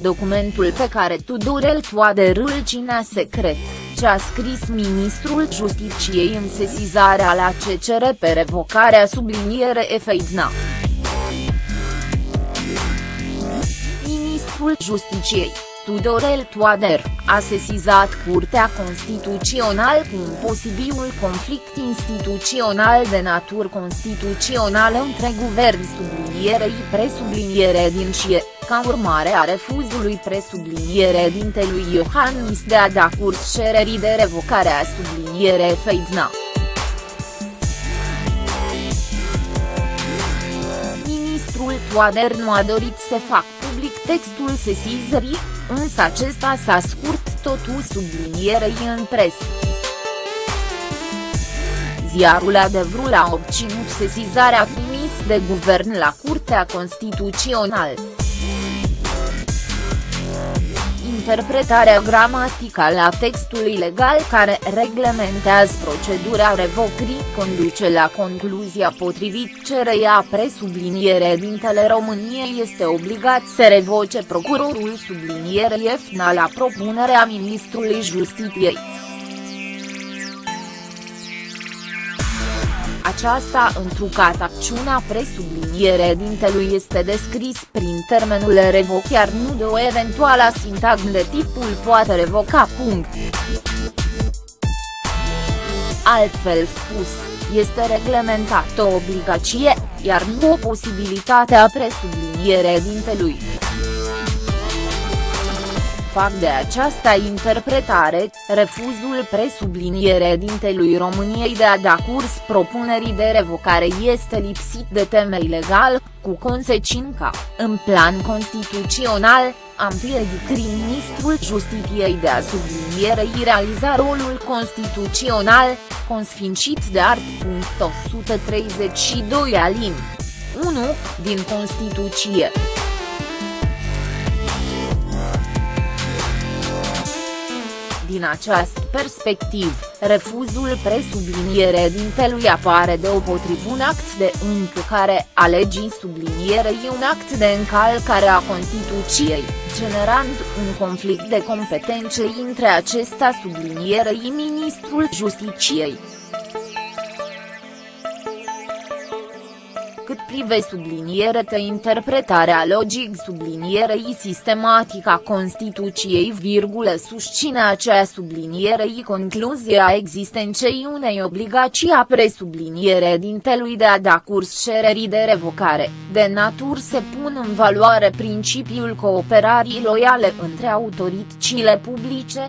documentul pe care Tudorel Toader îl cinea secret, ce a scris ministrul Justiciei în sesizarea la CCR pe revocarea subliniere Efeidna. Ministrul Justiciei Tudorel Toader, a sesizat Curtea Constituțională cu un posibil conflict instituțional de natură constituțională între guvern sublinierei presubliniere din CIE, ca urmare a refuzului presubliniere dintelui Iohannis de a da curs cererii de revocare a subliniere Feidna. Ministrul Toader nu a dorit să facă public textul sesizării, însă acesta s-a scurt totul sublinierei în presă. Ziarul Adevărul a obținut sesizarea trimis de guvern la Curtea Constituțională interpretarea gramaticală a textului legal care reglementează procedura revocării conduce la concluzia potrivit cereia presubliniere dintele României este obligat să revoce procurorul sublinierei EFNA la propunerea ministrului Justiției. Aceasta întrucat acțiunea presubliniere dintelui este descris prin termenul revoc iar nu de o eventuală sintagmă de tipul poate revoca. Punct. Altfel spus, este reglementată o obligație, iar nu o posibilitate a presubliniere dintelui fac de această interpretare, refuzul presubliniere dintelui României de a da curs propunerii de revocare este lipsit de temei legal, cu consecința, în plan constituțional, am piedicat ministrul Justiției de a sublinierei realiza rolul constituțional, consfințit de art. 132 alin. 1, din Constituție. Din această perspectivă, refuzul presubliniere dintelui apare deopotrivă un act de încălcare a legii sublinierei un act de încălcare a Constituției, generând un conflict de competențe între acesta sublinierei ministrul Justiciei. Cât prive subliniere te interpretarea logic sublinierei sistematica Constituției virgulă susține acea sublinierei concluzia existenței unei obligații a presubliniere dintelui de a da curs cererii de revocare, de natur se pun în valoare principiul cooperării loiale între autoritățile publice,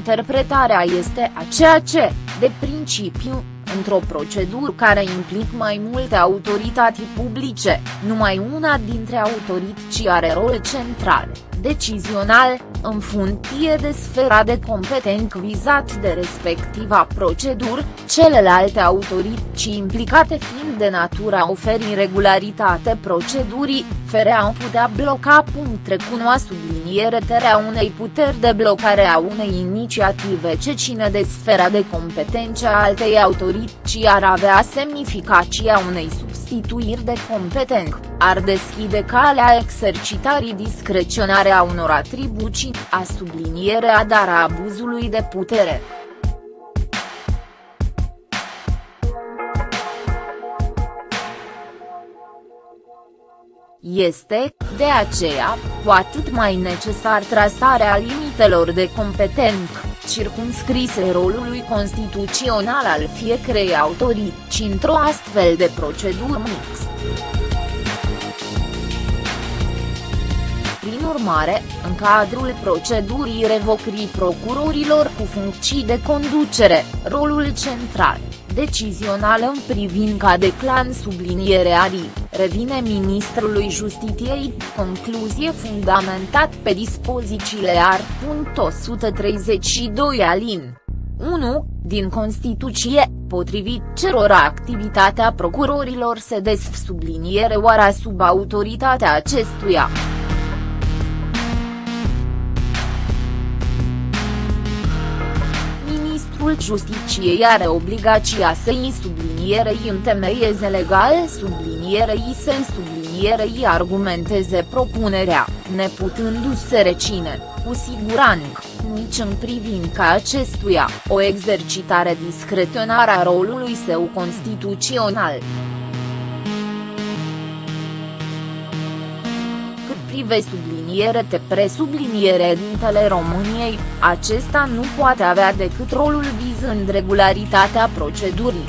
interpretarea este aceea ce, de principiu, într-o procedură care implică mai multe autorități publice, numai una dintre autorități are rol central, decizional, în funcție de sfera de competență vizat de respectiva procedură, celelalte autorități implicate fiind de natura oferi regularitate procedurii, fere au putea bloca punct recunoa subliniere terea unei puteri de blocare a unei inițiative ce ține de sfera de competență a altei autorități ar avea semnificația unei substituiri de competență, ar deschide calea exercitării discreționare a unor atribuții, a sublinierea dar a abuzului de putere. Este, de aceea, cu atât mai necesar trasarea limitelor de competență, circumscrise rolului constituțional al fiecărei autorități într-o astfel de procedură mixtă. Prin urmare, în cadrul procedurii revocării procurorilor cu funcții de conducere, rolul central, decizional în privința de clan subliniere arii, revine ministrului Justiției, concluzie fundamentat pe dispozițiile art. 132 alin. 1, din Constituție, potrivit cerora activitatea procurorilor se desf subliniere oara sub autoritatea acestuia. Ministrul Justiciei are obligația să-i sublinierei întemeieze legale sublinierei să-i sublinierei argumenteze propunerea, neputându-se recine, cu siguranță, nici în privința acestuia, o exercitare discreționară a rolului său constituțional. Prive subliniere te presubliniere dintele României, acesta nu poate avea decât rolul vizând regularitatea procedurii.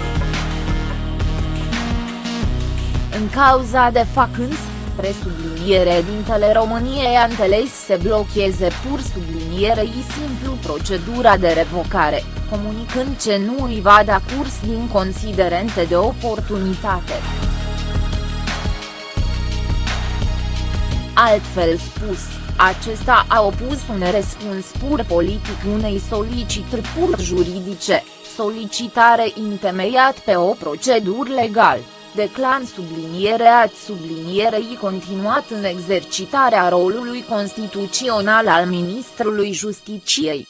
În cauza de facâns, presubliniere dintele României anteles se blocheze pur sublinierei simplu procedura de revocare, comunicând ce nu îi va da curs din considerente de oportunitate. Altfel spus, acesta a opus un răspuns pur politic unei solicitări pur juridice, solicitare întemeiat pe o procedură legal, declan sublinierea sublinierei continuat în exercitarea rolului constituțional al Ministrului Justiciei.